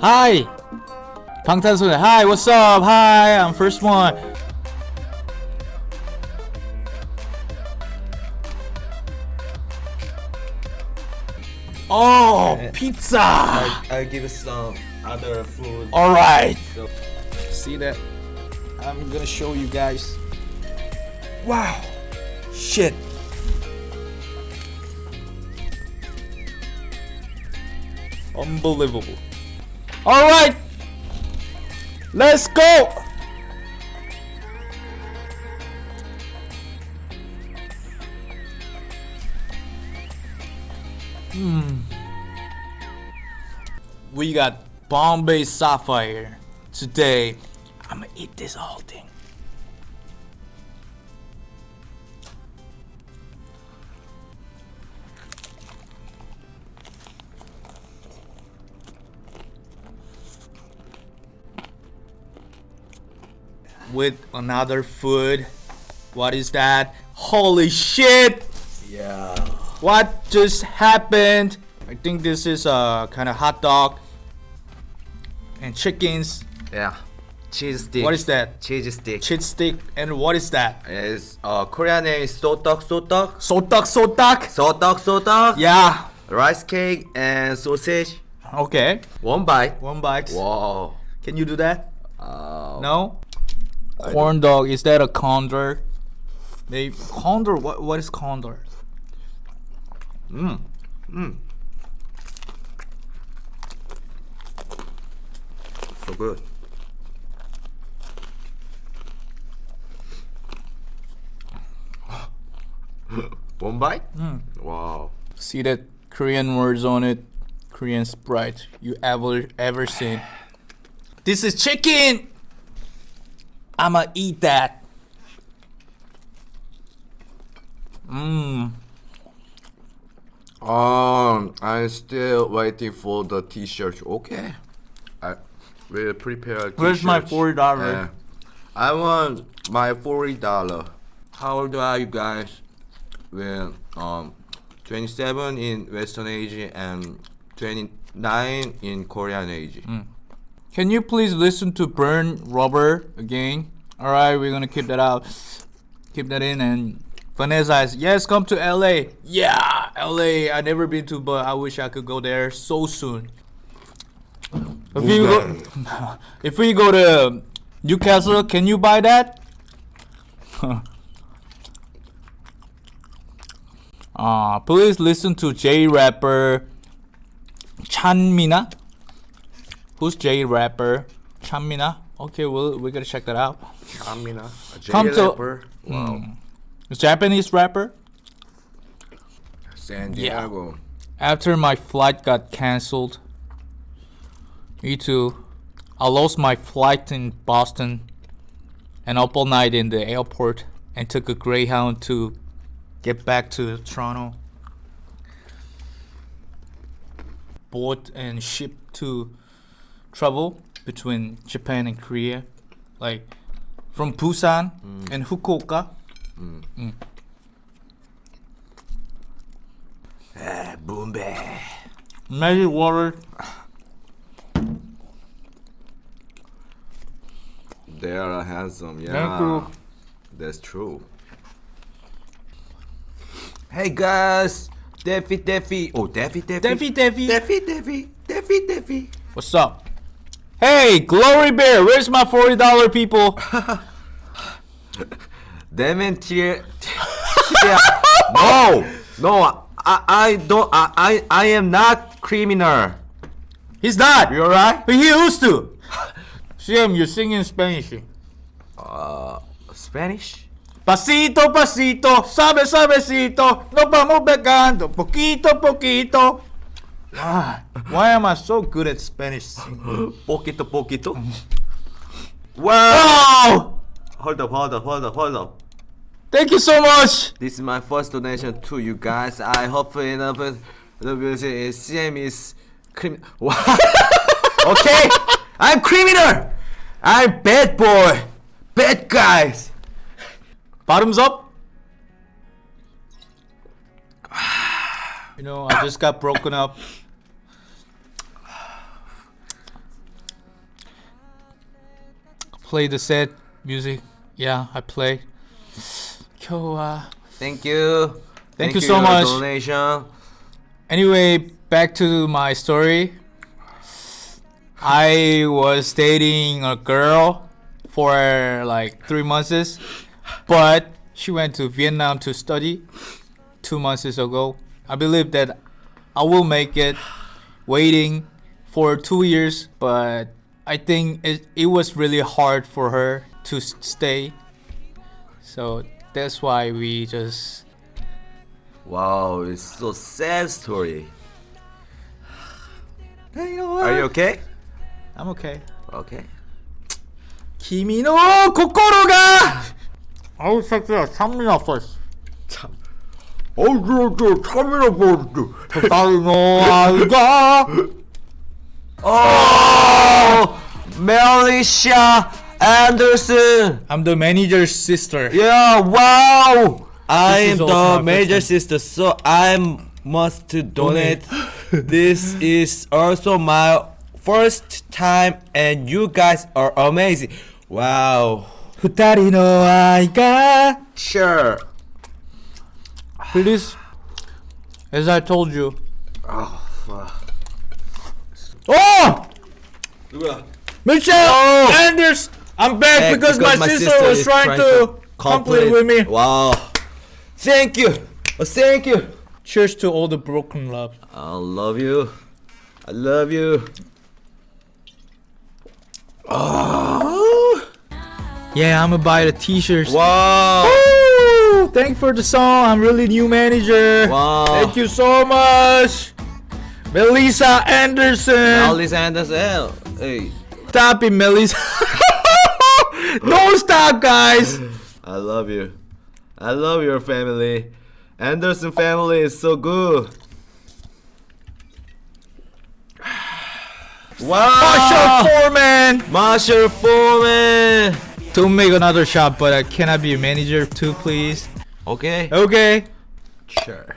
Hi! 방탄소년. Hi, what's up? Hi, I'm first one. Oh, pizza! I, I'll give you some other food. Alright. So, See that? I'm gonna show you guys. Wow! Shit! Unbelievable. Alright! Let's go! Hmm. We got Bombay Sapphire. Today, I'm gonna eat this whole thing. With another food. What is that? Holy shit! yeah. What just happened? I think this is a kind of hot dog and chickens. Yeah. Cheese stick. What is that? Cheese stick. Cheese stick and what is that? Is uh Korean name is sotok sotok. Sotak sotak. Sotok sotok. Yeah. Rice cake and sausage. Okay. One bite. One bite. Wow. Can you do that? Uh, No. Corn dog. Is that a condor? Maybe condor. What? What is condor? Mm. Mm. So good. One bite? Wow. See that Korean words on it? Korean Sprite. You ever ever seen? This is chicken. I'ma eat that. Mmm. Um, I'm still waiting for the T-shirt. Okay, I will prepare. Where's my t-shirt. $40? Yeah. I want my forty dollar. How old are you guys? Well, um, twenty-seven in Western Asia and twenty-nine in Korean Asia. Can you please listen to Burn Rubber again? Alright, we're gonna keep that out. Keep that in and Vanessa yes, come to LA. Yeah, LA. I never been to, but I wish I could go there so soon. If you go, if we go to Newcastle, can you buy that? uh, please listen to J rapper Chanmina. Who's J rapper? Chanmina. Okay, well we're gonna check that out. Amina, a J Come to- rapper. Wow. Hmm. It's Japanese rapper. San Yeah. Diego. After my flight got cancelled. Me too. I lost my flight in Boston and up all night in the airport and took a Greyhound to get back to Toronto. Bought and shipped to travel between Japan and Korea. Like from Busan mm. and Fukuoka. Mm. Mm. Ah, eh, Boombe. Magic water. They are handsome. Yeah. Thank you. That's true. Hey guys, Daffy Daffy. Oh, Daffy Daffy. Daffy Daffy. Daffy Daffy. Daffy Daffy. What's up? Hey, Glory Bear, where's my forty dollar people? Dementia. yeah. No, no. I, I don't. I, I, I am not criminal. He's not. You alright? But he used to. Sam, you're singing Spanish. Uh, Spanish. Pasito, pasito, sabe, sabecito, nos vamos pegando, poquito, poquito. Why? Why am I so good at Spanish singing? Poquito, poquito. Wow. Hold up, hold up, hold up, hold up. Thank you so much. This is my first donation to you guys. I hope enough the music is CM is criminal. okay, I'm criminal. I'm bad boy, bad guys. Bottoms up. You know, I just got broken up. Play the set music. Yeah, I play. Kyowa. Uh, thank you. Thank you so your much. Donation. Anyway, back to my story. I was dating a girl for like three months, but she went to Vietnam to study two months ago. I believe that I will make it waiting for two years, but I think it, it was really hard for her to s- stay. So that's why we just Wow, it's so sad story. Hey, you know what? Are you okay? I'm okay. Okay. 君の心が아우 새끼야 산미 났어 참. 어저저 카메라 보여줘. 다리노 아이가 Oh, Melissa Anderson. I'm the manager's sister Yeah, wow. I This am is also the my major first sister, so I must to donate. this is also my first time, and you guys are amazing. Wow. 二人の愛が Sure. Please As I told you Oh, fuck. Oh! 누구야? Michelle Oh! Anders I'm back Hey, because, my, sister, was is trying, to complete with me Wow. Thank you. Oh, thank you. Cheers to all the broken love I love you. I love you. Oh. Yeah I'm gonna buy the t-shirts Wow. Woo! Thank you for the song. I'm really new manager. Wow. Thank you so much. Melissa Anderson. Alice Anderson. Hey, Stop it, Millie's. Don't stop, guys. I love you. I love your family. Anderson family is so good. Wow. Marshall Foreman. Marshall Foreman. To make another shot, but I cannot be a manager too, please. Okay. Okay. Sure.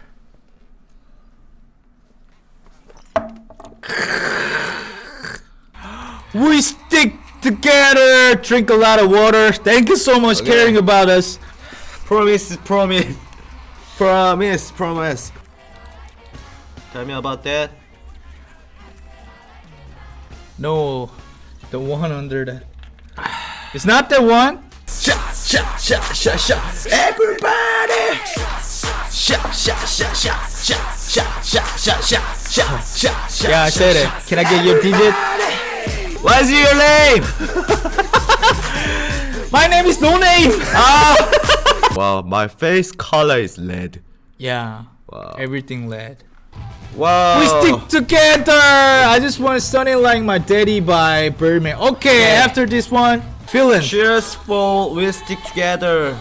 We stick together. Drink a lot of water. Thank you so much Okay. caring about us. Promise, promise. Promise, promise. Tell me about that. No, the one under that. It's not the one. Shot, shot, shot, shot, shot. Everybody. Shot, shot, shot, shot, shot, shot, shot, shot, shot, shot. Yeah, I said it. Can I get your digit? What's your name? My name is No Name. Ah. Wow, my face color is red. Yeah. Wow. Everything led. Wow. We stick together. I just want Sunny like my daddy by Birdman. Okay, Yeah. after this one, feeling. Cheers for we stick together.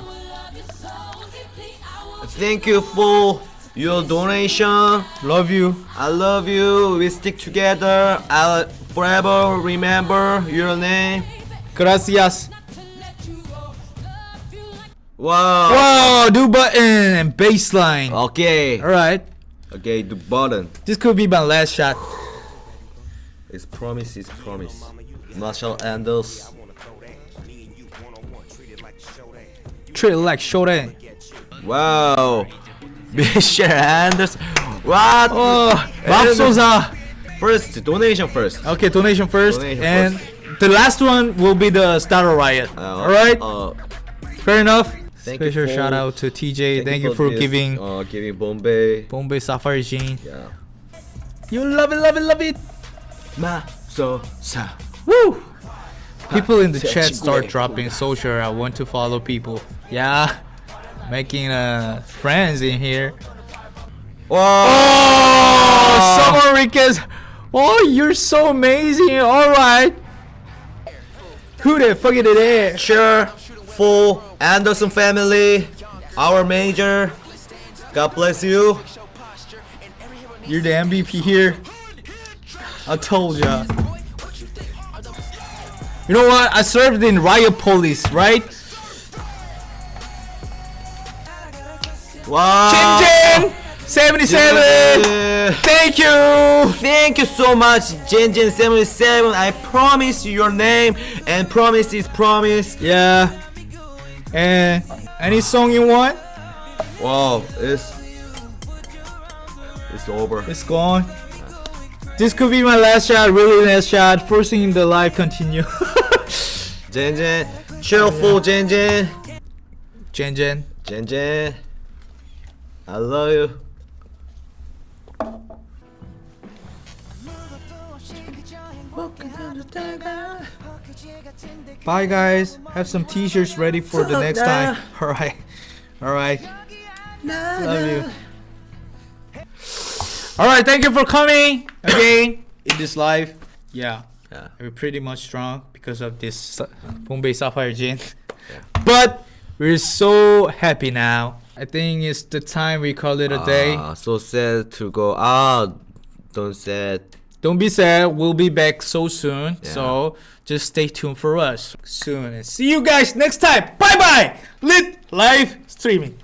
Thank you for your donation. Love you. I love you. We stick together. I'll forever remember your name. Gracias. Wow. Wow, do button and baseline. Okay. All right. Okay, the button. This could be my last shot. It's promise, it's promise. Marshall Anders. Treat it like Shoten. Wow. Mr. Anderson. What? Oh, Bob Souza. First, donation first. Okay, donation first. Donation and first. the last one will be the starter Riot. Uh, All right? Uh, Fair enough. Special shout out to TJ. Thank, thank you for giving uh, giving Bombay Bombay Sapphire Gin. Yeah. You love it, love it, love it. Ma so sa. Woo! People in the chat start dropping social. I want to follow people. Yeah making uh friends in here. Whoa! Oh, Summer Riquez. Oh, you're so amazing. All right. Who the fuck is it? Sure. full Anderson family, our major. God bless you. You're the MVP here. I told ya. You know what? I served in Riot Police, right? Wow. Chin Chin! 77. Yeah. Thank you. Thank you so much, Jinjin77. I promise you your name, and promise is promise. Yeah. And any song you want? Wow, it's it's over. It's gone. This could be my last shot, really last shot. first Forcing the live continue. Jinjin, cheerful Jinjin, Jen Jen. Jinjin. I love you. Bye guys. Have some t-shirts ready for the next time. Alright. Alright. Love you. Alright, thank you for coming again in this live. Yeah. Yeah. We're pretty much strong because of this Bombay Sapphire Gin. Yeah. But we're so happy now. I think it's the time we call it a day. Ah, so sad to go out. Don't sad. Don't be sad. We'll be back so soon. Yeah. So just stay tuned for us soon. And see you guys next time. Bye bye. Lit live streaming.